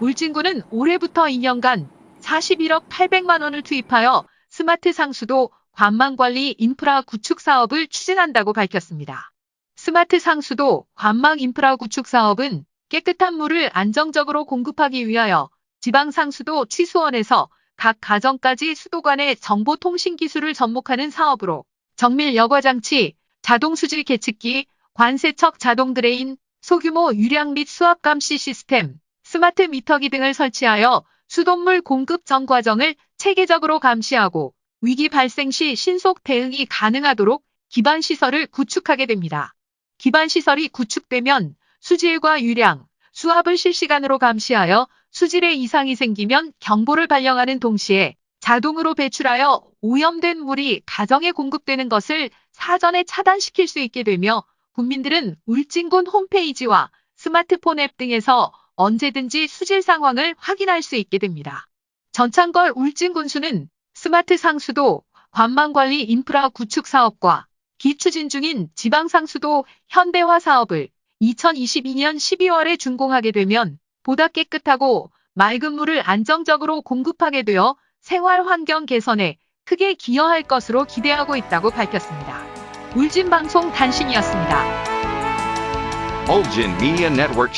울진군은 올해부터 2년간 41억 800만 원을 투입하여 스마트 상수도 관망관리 인프라 구축 사업을 추진한다고 밝혔습니다. 스마트 상수도 관망 인프라 구축 사업은 깨끗한 물을 안정적으로 공급하기 위하여 지방 상수도 취수원에서 각 가정까지 수도관의 정보통신 기술을 접목하는 사업으로 정밀 여과장치, 자동수질 계측기, 관세척 자동 drain, 소규모 유량 및 수압 감시 시스템, 스마트 미터기 등을 설치하여 수돗물 공급 전 과정을 체계적으로 감시하고 위기 발생 시 신속 대응이 가능하도록 기반 시설을 구축하게 됩니다. 기반 시설이 구축되면 수질과 유량, 수압을 실시간으로 감시하여 수질에 이상이 생기면 경보를 발령하는 동시에 자동으로 배출하여 오염된 물이 가정에 공급되는 것을 사전에 차단시킬 수 있게 되며 국민들은 울진군 홈페이지와 스마트폰 앱 등에서 언제든지 수질 상황을 확인할 수 있게 됩니다. 전창걸 울진군수는 스마트 상수도 관망관리 인프라 구축 사업과 기추진 중인 지방상수도 현대화 사업을 2022년 12월에 준공하게 되면 보다 깨끗하고 맑은 물을 안정적으로 공급하게 되어 생활 환경 개선에 크게 기여할 것으로 기대하고 있다고 밝혔습니다. 울진방송 단신이었습니다. Ulgin Media Network.